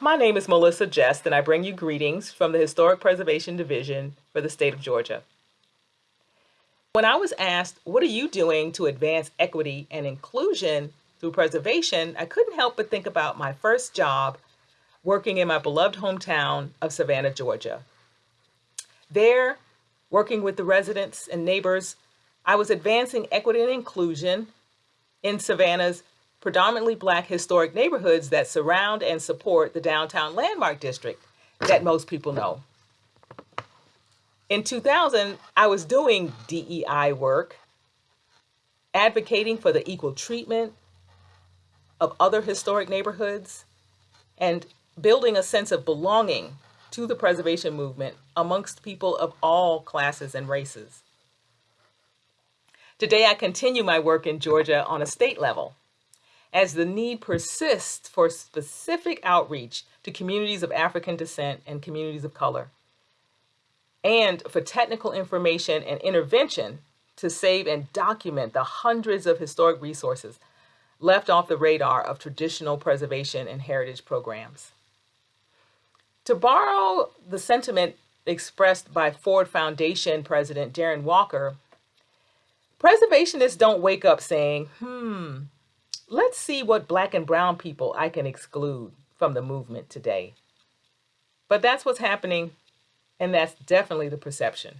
My name is Melissa Jest, and I bring you greetings from the Historic Preservation Division for the state of Georgia. When I was asked, What are you doing to advance equity and inclusion through preservation? I couldn't help but think about my first job working in my beloved hometown of Savannah, Georgia. There, working with the residents and neighbors, I was advancing equity and inclusion in Savannah's predominantly black historic neighborhoods that surround and support the downtown landmark district that most people know. In 2000, I was doing DEI work, advocating for the equal treatment of other historic neighborhoods, and building a sense of belonging to the preservation movement amongst people of all classes and races. Today, I continue my work in Georgia on a state level as the need persists for specific outreach to communities of African descent and communities of color, and for technical information and intervention to save and document the hundreds of historic resources left off the radar of traditional preservation and heritage programs. To borrow the sentiment expressed by Ford Foundation President Darren Walker, preservationists don't wake up saying, hmm, let's see what black and brown people I can exclude from the movement today. But that's what's happening, and that's definitely the perception.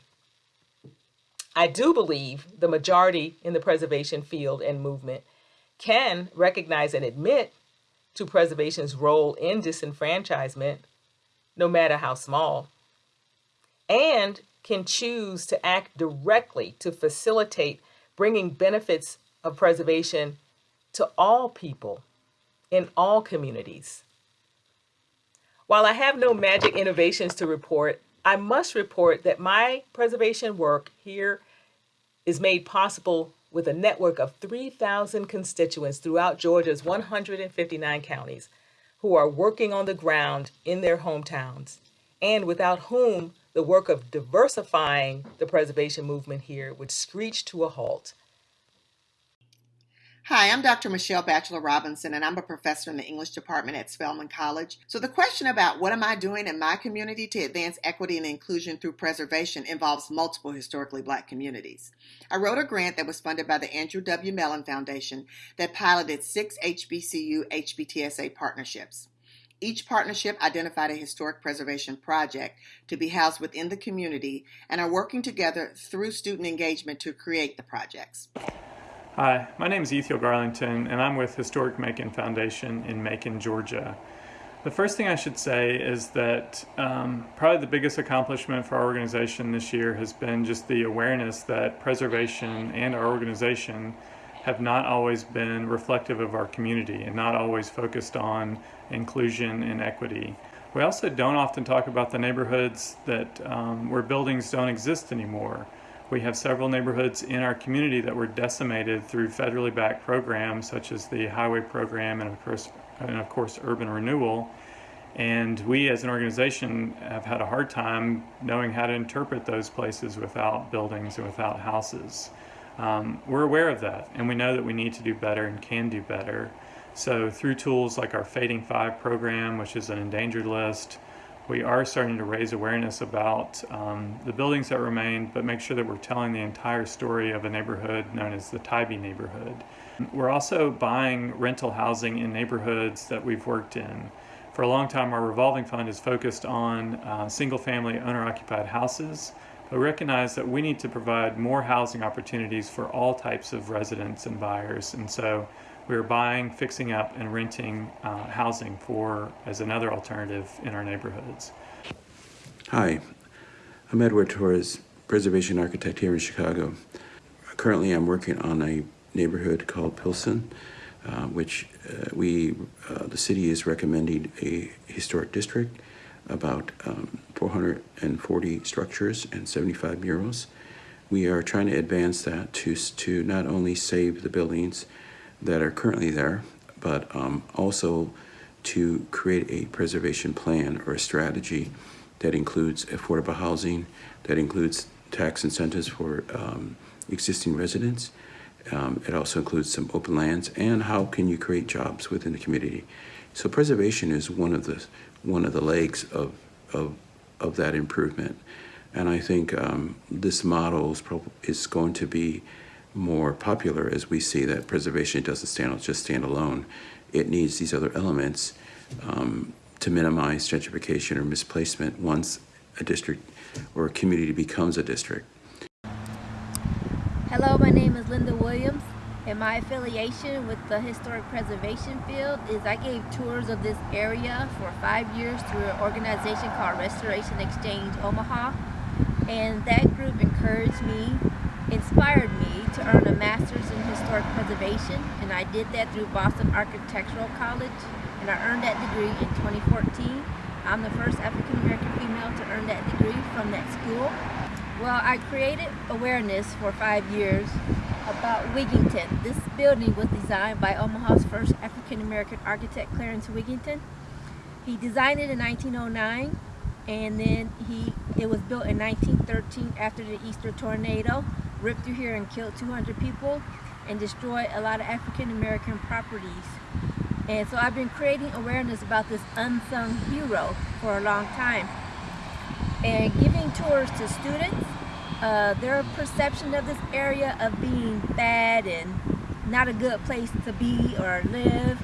I do believe the majority in the preservation field and movement can recognize and admit to preservation's role in disenfranchisement no matter how small, and can choose to act directly to facilitate bringing benefits of preservation to all people in all communities. While I have no magic innovations to report, I must report that my preservation work here is made possible with a network of 3,000 constituents throughout Georgia's 159 counties who are working on the ground in their hometowns and without whom the work of diversifying the preservation movement here would screech to a halt. Hi, I'm Dr. Michelle Bachelor Robinson, and I'm a professor in the English department at Spelman College. So, the question about what am I doing in my community to advance equity and inclusion through preservation involves multiple historically black communities. I wrote a grant that was funded by the Andrew W. Mellon Foundation that piloted six HBCU HBTSA partnerships. Each partnership identified a historic preservation project to be housed within the community and are working together through student engagement to create the projects. Hi, my name is Ethiel Garlington, and I'm with Historic Macon Foundation in Macon, Georgia. The first thing I should say is that um, probably the biggest accomplishment for our organization this year has been just the awareness that preservation and our organization have not always been reflective of our community and not always focused on inclusion and equity. We also don't often talk about the neighborhoods that um, where buildings don't exist anymore. We have several neighborhoods in our community that were decimated through federally backed programs such as the highway program and of course, and of course urban renewal. And we as an organization have had a hard time knowing how to interpret those places without buildings and without houses. Um, we're aware of that and we know that we need to do better and can do better. So through tools like our Fading Five program, which is an endangered list, we are starting to raise awareness about um, the buildings that remain, but make sure that we're telling the entire story of a neighborhood known as the Tybee neighborhood. We're also buying rental housing in neighborhoods that we've worked in. For a long time, our revolving fund is focused on uh, single family owner occupied houses, but recognize that we need to provide more housing opportunities for all types of residents and buyers. And so we are buying, fixing up, and renting uh, housing for as another alternative in our neighborhoods. Hi, I'm Edward Torres, preservation architect here in Chicago. Currently, I'm working on a neighborhood called Pilsen, uh, which uh, we, uh, the city is recommending a historic district, about um, 440 structures and 75 murals. We are trying to advance that to, to not only save the buildings, that are currently there, but um, also to create a preservation plan or a strategy that includes affordable housing, that includes tax incentives for um, existing residents. Um, it also includes some open lands and how can you create jobs within the community. So preservation is one of the one of the legs of of of that improvement, and I think um, this model is, is going to be more popular as we see that preservation doesn't stand just stand alone. It needs these other elements um, to minimize gentrification or misplacement once a district or a community becomes a district. Hello, my name is Linda Williams, and my affiliation with the historic preservation field is I gave tours of this area for five years through an organization called Restoration Exchange Omaha. And that group encouraged me, inspired me to earn a master's in historic preservation, and I did that through Boston Architectural College, and I earned that degree in 2014. I'm the first African American female to earn that degree from that school. Well, I created awareness for five years about Wigington. This building was designed by Omaha's first African American architect, Clarence Wigington. He designed it in 1909 and then he it was built in 1913 after the Easter tornado ripped through here and killed 200 people and destroyed a lot of African American properties. And so I've been creating awareness about this unsung hero for a long time and giving tours to students. Uh, their perception of this area of being bad and not a good place to be or live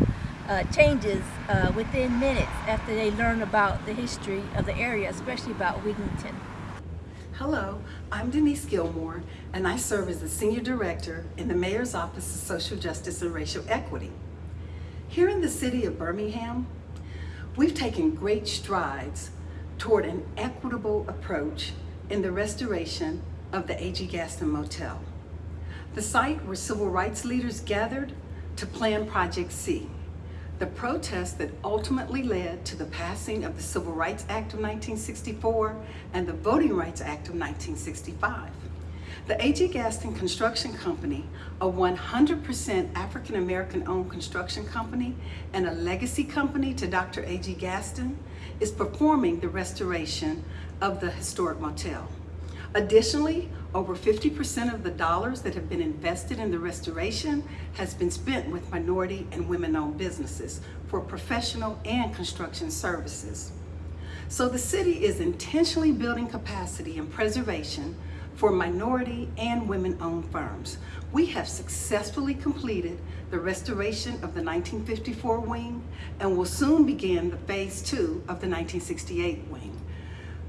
uh, changes uh, within minutes after they learn about the history of the area, especially about Wigington. Hello, I'm Denise Gilmore, and I serve as the Senior Director in the Mayor's Office of Social Justice and Racial Equity. Here in the city of Birmingham, we've taken great strides toward an equitable approach in the restoration of the A.G. Gaston Motel, the site where civil rights leaders gathered to plan Project C, the protests that ultimately led to the passing of the Civil Rights Act of 1964 and the Voting Rights Act of 1965. The A.G. Gaston Construction Company, a 100% African American owned construction company and a legacy company to Dr. A.G. Gaston, is performing the restoration of the historic motel. Additionally, over 50% of the dollars that have been invested in the restoration has been spent with minority and women-owned businesses for professional and construction services. So the city is intentionally building capacity and preservation for minority and women-owned firms. We have successfully completed the restoration of the 1954 wing and will soon begin the phase two of the 1968 wing.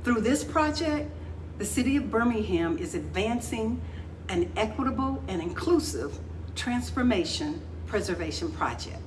Through this project, the City of Birmingham is advancing an equitable and inclusive transformation preservation project.